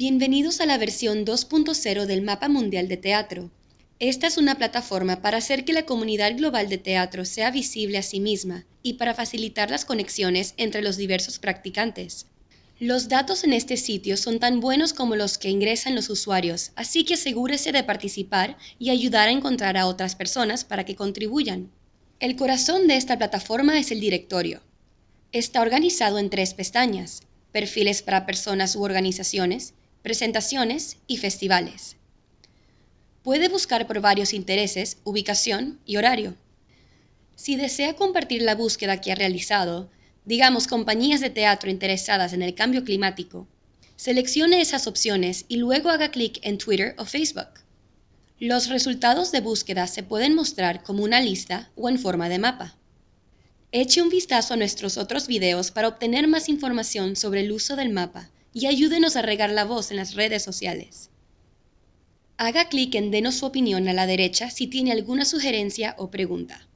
Bienvenidos a la versión 2.0 del Mapa Mundial de Teatro. Esta es una plataforma para hacer que la comunidad global de teatro sea visible a sí misma y para facilitar las conexiones entre los diversos practicantes. Los datos en este sitio son tan buenos como los que ingresan los usuarios, así que asegúrese de participar y ayudar a encontrar a otras personas para que contribuyan. El corazón de esta plataforma es el directorio. Está organizado en tres pestañas, perfiles para personas u organizaciones, presentaciones y festivales. Puede buscar por varios intereses, ubicación y horario. Si desea compartir la búsqueda que ha realizado, digamos compañías de teatro interesadas en el cambio climático, seleccione esas opciones y luego haga clic en Twitter o Facebook. Los resultados de búsqueda se pueden mostrar como una lista o en forma de mapa. Eche un vistazo a nuestros otros videos para obtener más información sobre el uso del mapa y ayúdenos a regar la voz en las redes sociales. Haga clic en Denos su opinión a la derecha si tiene alguna sugerencia o pregunta.